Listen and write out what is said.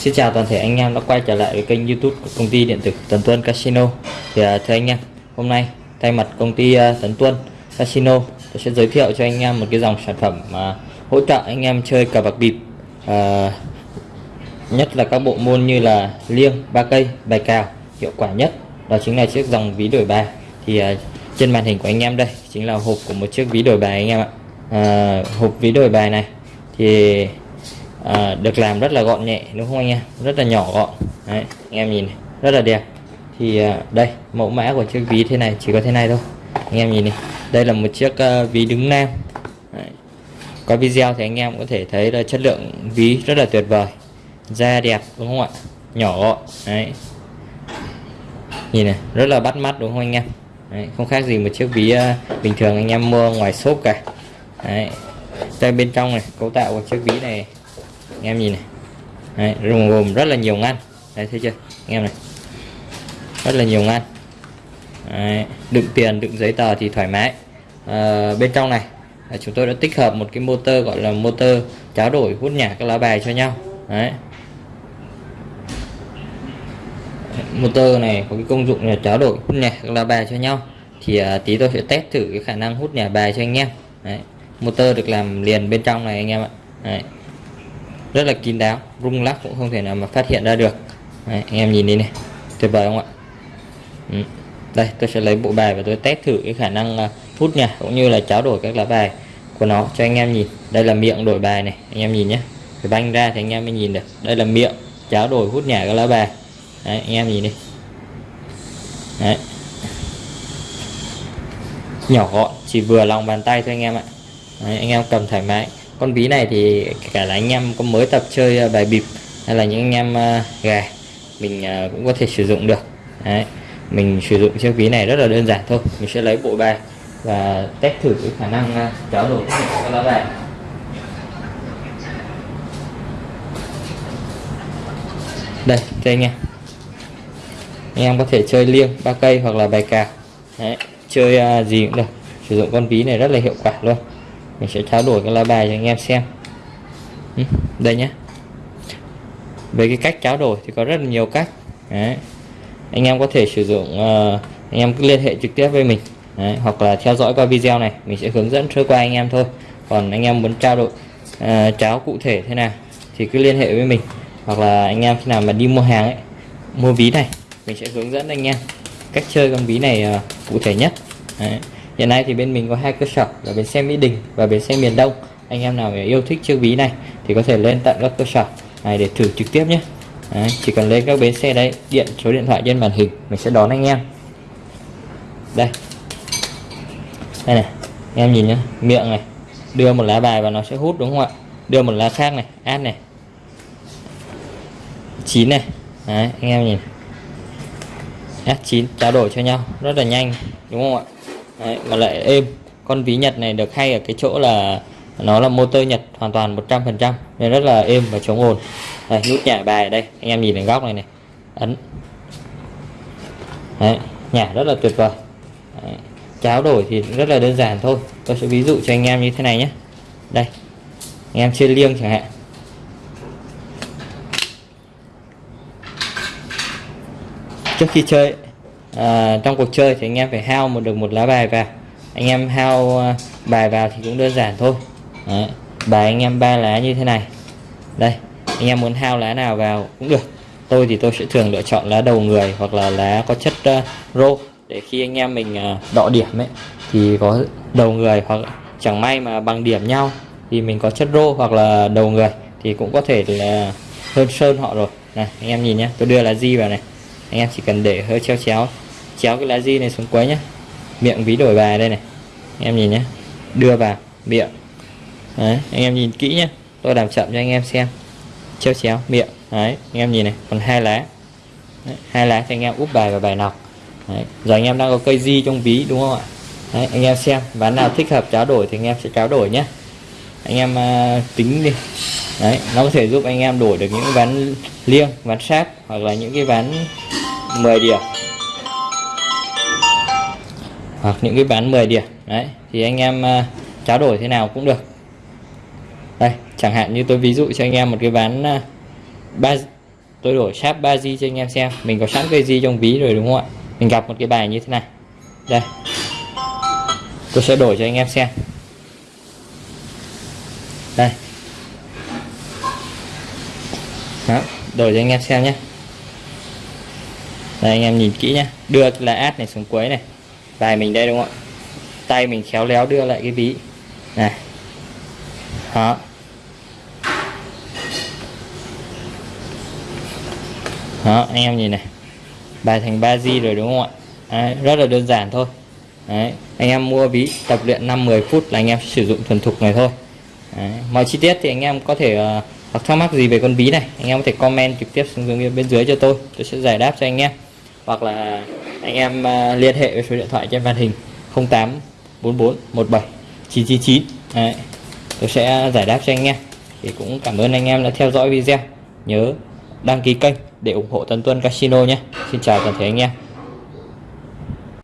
Xin chào toàn thể anh em đã quay trở lại với kênh YouTube của công ty điện tử Tấn Tuân Casino. Thì à, thưa anh em, hôm nay thay mặt công ty à, Tấn Tuân Casino, tôi sẽ giới thiệu cho anh em một cái dòng sản phẩm mà hỗ trợ anh em chơi cờ bạc bịp. à, nhất là các bộ môn như là liêng, ba cây, bài cào hiệu quả nhất. Đó chính là chiếc dòng ví đổi bài. Thì à, trên màn hình của anh em đây chính là hộp của một chiếc ví đổi bài anh em ạ. à, hộp ví đổi bài này thì à, được làm rất là gọn nhẹ đúng không anh em? Rất là nhỏ gọn. Đấy, anh em nhìn này, rất là đẹp. Thì à, đây mẫu mã của chiếc ví thế này chỉ có thế này thôi. Anh em nhìn này đây là một chiếc uh, ví đứng nam. Đấy. có video thì anh em có thể thấy là chất lượng ví rất là tuyệt vời. Da đẹp đúng không ạ? Nhỏ gọn Đấy. nhìn này rất là bắt mắt đúng không anh em? Đấy, không khác gì một chiếc ví uh, bình thường anh em mua ngoài shop cả. Đấy. đây bên trong này cấu tạo của chiếc ví này anh em nhìn này. Đấy, gồm, gồm rất là nhiều ngăn. Đấy, thấy chưa? Anh em này. Rất là nhiều ngăn. Đấy, đựng tiền đựng giấy tờ thì thoải mái. À, bên trong này chúng tôi đã tích hợp một cái motor gọi là motor tráo đổi hút nhả các lá bài cho nhau. Đấy. motor này có cái công dụng là tráo đổi hút nhả các lá bài cho nhau. Thì à, tí tôi sẽ test thử cái khả năng hút nhả bài cho anh em. Đấy. motor được làm liền bên trong này anh em ạ. Đấy rất là kín đáo rung lắc cũng không thể nào mà phát hiện ra được. Đấy, anh em nhìn đi này tuyệt vời không ạ? Ừ. đây tôi sẽ lấy bộ bài và tôi test thử cái khả năng à, hút nhà cũng như là tráo đổi các lá bài của nó cho anh em nhìn. Đây là miệng đổi bài này anh em nhìn nhé. Phải banh ra thì anh em mới nhìn được. Đây là miệng tráo đổi hút nhả các lá bài. Đấy, anh em nhìn đi. Đấy. nhỏ gọn chỉ vừa lòng bàn tay thôi anh em ạ. Đấy, anh em cầm thoải mái con ví này thì cả là anh em có mới tập chơi ờ, bài bịp hay là những anh em uh, gà mình uh, cũng có thể sử dụng được. Đấy. mình sử dụng chiếc ví này rất là đơn giản thôi. Mình sẽ lấy bộ bài và test thử cái khả năng uh, kéo đổi các lá bài đây cho anh em anh em có thể chơi liêng ba cây hoặc là bài cào. Đấy. chơi uh, gì cũng được. Sử dụng con ví này rất là hiệu quả luôn mình sẽ trao đổi cái lá bài cho anh em xem. Ừ, đây nhé về cái cách trao đổi thì có rất là nhiều cách. Đấy. anh em có thể sử dụng uh, anh em cứ liên hệ trực tiếp với mình. Đấy. hoặc là theo dõi qua video này mình sẽ hướng dẫn sơ qua anh em thôi. Còn anh em muốn trao đổi uh, tráo cụ thể thế nào thì cứ liên hệ với mình. Hoặc là anh em khi nào mà đi mua hàng ấy mua ví này mình sẽ hướng dẫn anh em cách chơi con ví này uh, cụ thể nhất. Đấy hiện nay thì bên mình có hai cơ sở là bến xe mỹ đình và bến xe miền đông. Anh em nào yêu thích chiếc ví này thì có thể lên tận các cơ sở này để thử trực tiếp nhé. Đấy, chỉ cần lên các bến xe đấy điện số điện thoại trên màn hình mình sẽ đón anh em. Đây. Đây này anh em nhìn nhá miệng này đưa một lá bài và nó sẽ hút đúng không ạ? Đưa một lá khác này át này. Chín này. Đấy, anh em nhìn. Át chín trao đổi cho nhau rất là nhanh đúng không ạ? Đấy, mà lại êm. Con ví nhật này được hay ở cái chỗ là nó là motor nhật hoàn toàn 100% nên rất là êm và chống ồn. Đây, nút nhả bài ở đây. Anh em nhìn đến góc này này. Ấn. Đấy, nhả rất là tuyệt vời. Đấy, cháo đổi thì rất là đơn giản thôi. Tôi sẽ ví dụ cho anh em như thế này nhé. Đây anh em chơi liêng chẳng hạn. Trước khi chơi à, trong cuộc chơi thì anh em phải hao một được một lá bài vào. Anh em hao ờ, bài vào thì cũng đơn giản thôi. Đấy. bài anh em ba lá như thế này. Đây anh em muốn hao lá nào vào cũng được. Tôi thì tôi sẽ thường lựa chọn lá đầu người hoặc là lá có chất uh, rô. Để khi anh em mình uh, đọ điểm ấy thì có đầu người hoặc chẳng may mà bằng điểm nhau thì mình có chất rô hoặc là đầu người thì cũng có thể là hơn sơn họ rồi. Này anh em nhìn nhé tôi đưa lá di vào này. Anh em chỉ cần để hơi treo chéo chéo cái lá di này xuống cuối nhé miệng ví đổi bài đây này. Anh em nhìn nhé đưa vào miệng. Đấy anh em nhìn kỹ nhé tôi làm chậm cho anh em xem. Chéo chéo miệng. Đấy anh em nhìn này. Còn hai lá. Đấy, hai lá thì anh em úp bài vào bài nọc. Đấy. giờ anh em đang có cây di trong ví đúng không ạ? Đấy, anh em xem ván nào thích hợp tráo đổi thì anh em sẽ tráo đổi nhé anh em uh, tính đi. Đấy nó có thể giúp anh em đổi được những ván liêng ván sát hoặc là những cái ván 10 điểm hoặc những cái bán 10 điểm. Đấy thì anh em ờ, uh, tráo đổi thế nào cũng được. Đây chẳng hạn như tôi ví dụ cho anh em một cái ván uh, ba tôi đổi sáp 3G cho anh em xem. Mình có sẵn cây gì trong ví rồi đúng không ạ? Mình gặp một cái bài như thế này. Đây. Tôi sẽ đổi cho anh em xem. Đây. Đó, đổi cho anh em xem nhé. Đây anh em nhìn kỹ nhé. Đưa là át này xuống cuối này bài mình đây đúng không ạ? Tay mình khéo léo đưa lại cái ví. Này. Đó. Đó anh em nhìn này. Bài thành 3 di rồi đúng không ạ? Đấy, rất là đơn giản thôi. Đấy, anh em mua ví tập luyện 5-10 phút là anh em sử dụng thuần thục này thôi. Đấy, mọi chi tiết thì anh em có thể uh, hoặc thắc mắc gì về con ví này anh em có thể comment trực tiếp xuống bên dưới cho tôi. Tôi sẽ giải đáp cho anh em. Hoặc là anh em à, liên hệ với số điện thoại trên màn hình 08 44 17 999 Đấy, tôi sẽ giải đáp cho anh em thì cũng cảm ơn anh em đã theo dõi video. Nhớ đăng ký kênh để ủng hộ Tân Tuân Casino nhé. Xin chào toàn thể anh em.